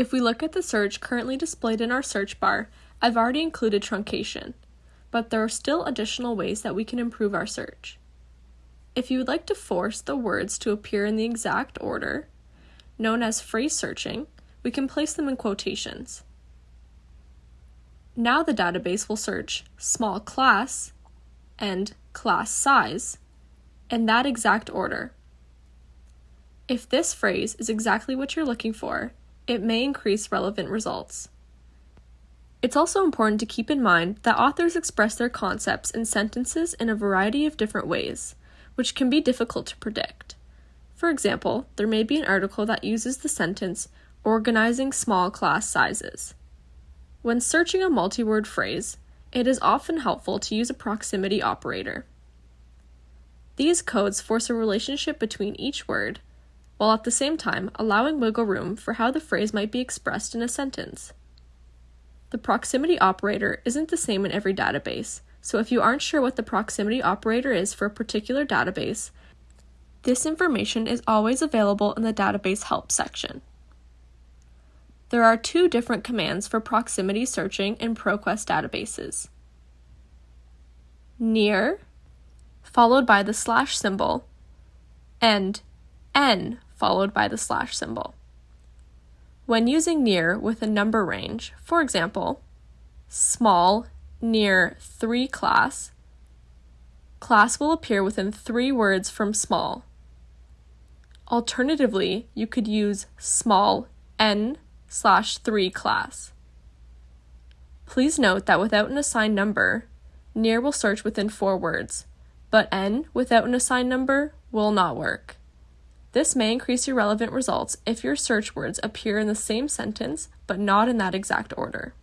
If we look at the search currently displayed in our search bar, I've already included truncation, but there are still additional ways that we can improve our search. If you would like to force the words to appear in the exact order, known as phrase searching, we can place them in quotations. Now the database will search small class and class size in that exact order. If this phrase is exactly what you're looking for, it may increase relevant results. It's also important to keep in mind that authors express their concepts in sentences in a variety of different ways, which can be difficult to predict. For example, there may be an article that uses the sentence, organizing small class sizes. When searching a multi word phrase, it is often helpful to use a proximity operator. These codes force a relationship between each word, while at the same time allowing wiggle room for how the phrase might be expressed in a sentence. The proximity operator isn't the same in every database, so if you aren't sure what the proximity operator is for a particular database, this information is always available in the database help section. There are two different commands for proximity searching in ProQuest databases. Near, followed by the slash symbol, and n, followed by the slash symbol. When using near with a number range, for example, small near 3 class, class will appear within three words from small. Alternatively, you could use small n slash 3 class. Please note that without an assigned number, near will search within four words, but n without an assigned number will not work. This may increase your relevant results if your search words appear in the same sentence but not in that exact order.